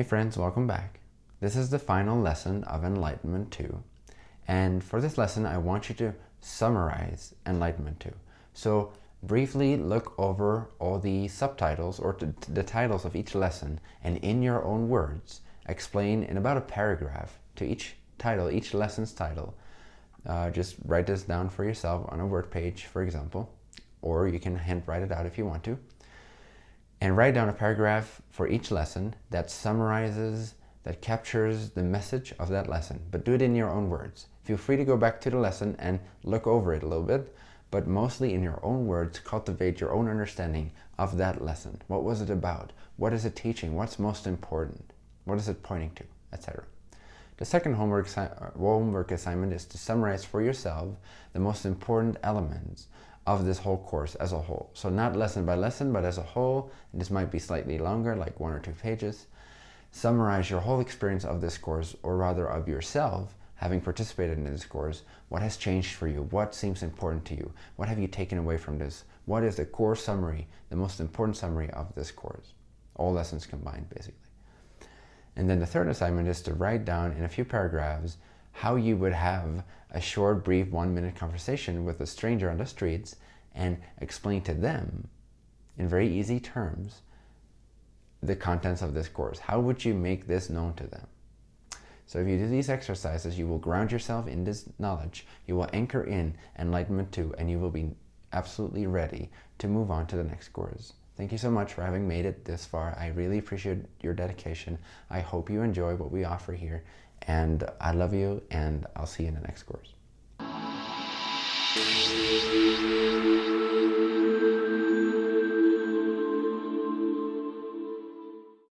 Hey friends, welcome back. This is the final lesson of Enlightenment 2. And for this lesson, I want you to summarize Enlightenment 2. So briefly look over all the subtitles or the titles of each lesson and in your own words, explain in about a paragraph to each title, each lesson's title. Uh, just write this down for yourself on a word page, for example, or you can hand write it out if you want to and write down a paragraph for each lesson that summarizes, that captures the message of that lesson, but do it in your own words. Feel free to go back to the lesson and look over it a little bit, but mostly in your own words, cultivate your own understanding of that lesson. What was it about? What is it teaching? What's most important? What is it pointing to? Etc. The second homework, uh, homework assignment is to summarize for yourself the most important elements of this whole course as a whole. So not lesson by lesson, but as a whole, this might be slightly longer, like one or two pages. Summarize your whole experience of this course, or rather of yourself, having participated in this course. What has changed for you? What seems important to you? What have you taken away from this? What is the core summary, the most important summary of this course? All lessons combined, basically. And then the third assignment is to write down in a few paragraphs how you would have a short, brief, one-minute conversation with a stranger on the streets and explain to them in very easy terms the contents of this course. How would you make this known to them? So if you do these exercises, you will ground yourself in this knowledge, you will anchor in Enlightenment 2, and you will be absolutely ready to move on to the next course. Thank you so much for having made it this far. I really appreciate your dedication. I hope you enjoy what we offer here, and I love you, and I'll see you in the next course.